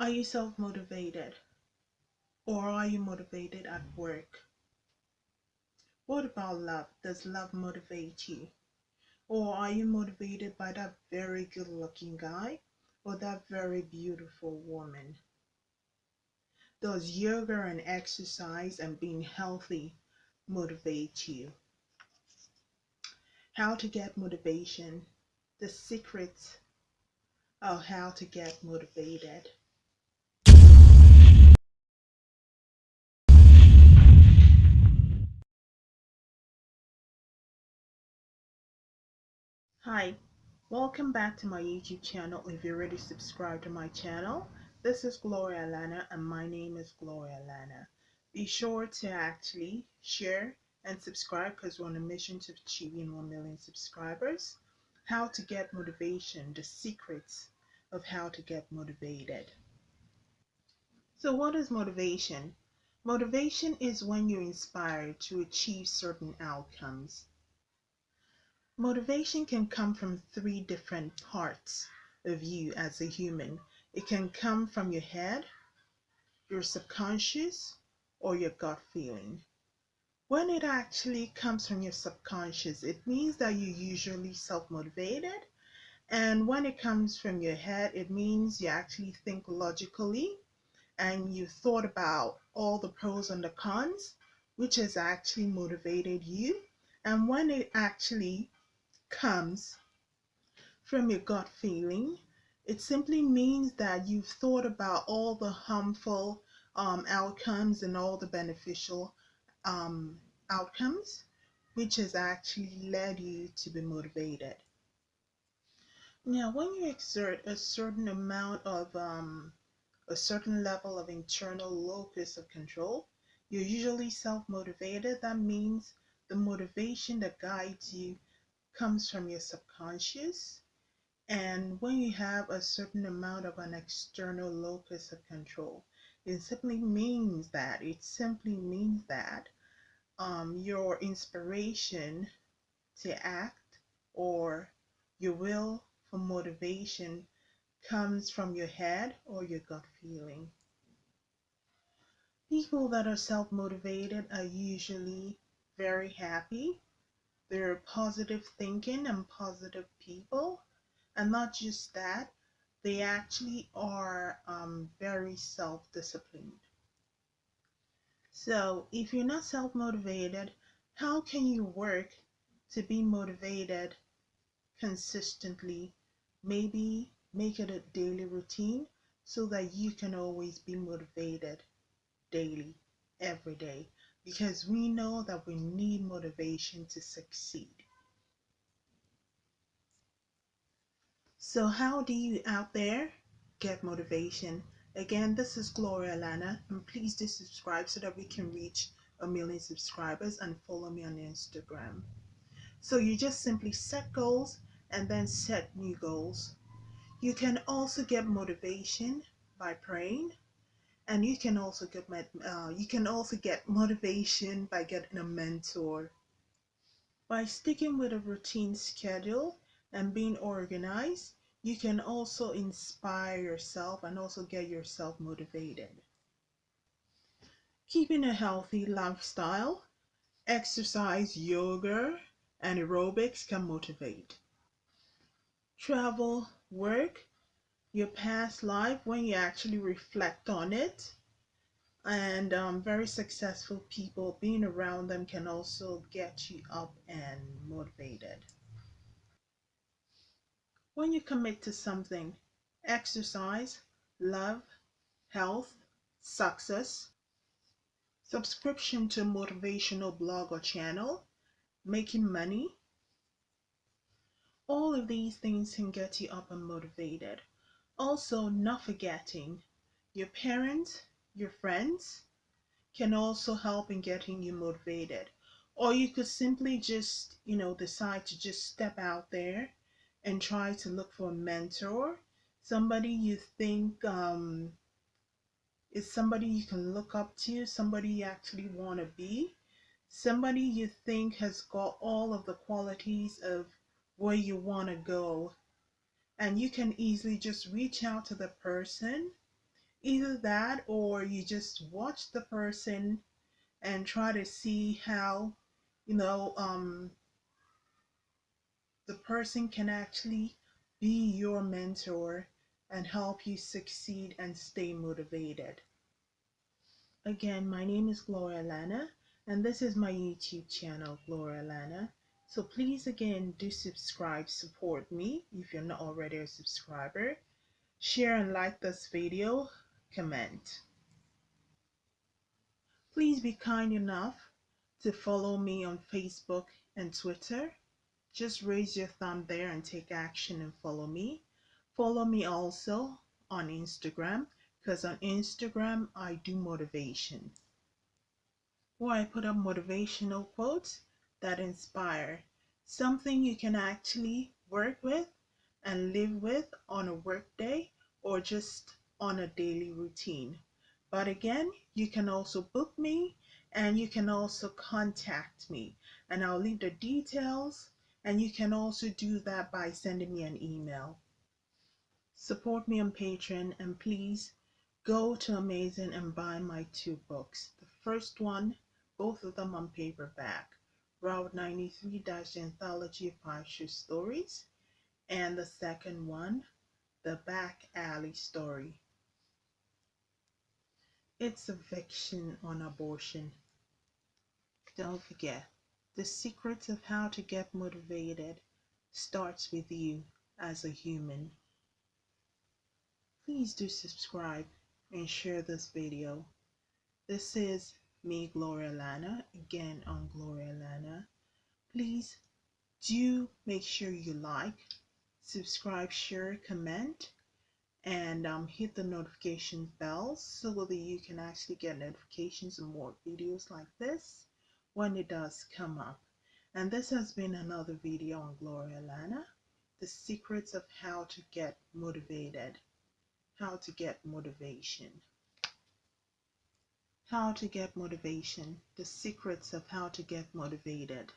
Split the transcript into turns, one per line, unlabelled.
Are you self motivated? Or are you motivated at work? What about love? Does love motivate you? Or are you motivated by that very good looking guy or that very beautiful woman? Does yoga and exercise and being healthy motivate you? How to get motivation, the secrets of how to get motivated. Hi, welcome back to my YouTube channel. If you're already subscribed to my channel, this is Gloria Lana and my name is Gloria Lana. Be sure to actually share and subscribe because we're on a mission to achieving 1 million subscribers. How to get motivation, the secrets of how to get motivated. So, what is motivation? Motivation is when you're inspired to achieve certain outcomes. Motivation can come from three different parts of you as a human. It can come from your head, your subconscious, or your gut feeling. When it actually comes from your subconscious, it means that you're usually self motivated. And when it comes from your head, it means you actually think logically and you thought about all the pros and the cons, which has actually motivated you. And when it actually comes from your gut feeling. It simply means that you've thought about all the harmful um, outcomes and all the beneficial um, outcomes, which has actually led you to be motivated. Now, when you exert a certain amount of um, a certain level of internal locus of control, you're usually self motivated. That means the motivation that guides you comes from your subconscious. And when you have a certain amount of an external locus of control, it simply means that, it simply means that um, your inspiration to act or your will for motivation comes from your head or your gut feeling. People that are self motivated are usually very happy they're positive thinking and positive people. And not just that, they actually are um, very self disciplined. So, if you're not self motivated, how can you work to be motivated consistently? Maybe make it a daily routine so that you can always be motivated daily, every day because we know that we need motivation to succeed. So, how do you out there get motivation? Again, this is Gloria Lana, and please do subscribe so that we can reach a million subscribers and follow me on Instagram. So, you just simply set goals and then set new goals. You can also get motivation by praying and you can also get uh, you can also get motivation by getting a mentor. By sticking with a routine schedule and being organized you can also inspire yourself and also get yourself motivated. Keeping a healthy lifestyle exercise yoga and aerobics can motivate. Travel work your past life when you actually reflect on it. And um, very successful people, being around them can also get you up and motivated. When you commit to something, exercise, love, health, success, subscription to a motivational blog or channel, making money, all of these things can get you up and motivated. Also, not forgetting your parents, your friends can also help in getting you motivated. Or you could simply just, you know, decide to just step out there and try to look for a mentor, somebody you think um, is somebody you can look up to, somebody you actually want to be, somebody you think has got all of the qualities of where you want to go and you can easily just reach out to the person Either that or you just watch the person and try to see how, you know, um, the person can actually be your mentor and help you succeed and stay motivated. Again, my name is Gloria Lana, and this is my YouTube channel, Gloria Lana. So please, again, do subscribe, support me if you're not already a subscriber. Share and like this video, comment. Please be kind enough to follow me on Facebook and Twitter. Just raise your thumb there and take action and follow me. Follow me also on Instagram because on Instagram I do motivation. Where I put up motivational quotes that inspire something you can actually work with and live with on a work day or just on a daily routine. But again, you can also book me and you can also contact me and I'll leave the details and you can also do that by sending me an email. Support me on Patreon and please go to Amazon and buy my two books. The first one, both of them on paperback, Route 93 Dash Anthology of Five Stories, and the second one, The Back Alley Story. It's a fiction on abortion. Don't forget, the secret of how to get motivated starts with you as a human. Please do subscribe and share this video. This is me, Gloria Lana, again on Gloria Lana. Please do make sure you like, subscribe, share, comment, and um, hit the notification bell so that you can actually get notifications of more videos like this when it does come up. And this has been another video on Gloria Lana, the secrets of how to get motivated how to get motivation. How to get motivation, the secrets of how to get motivated.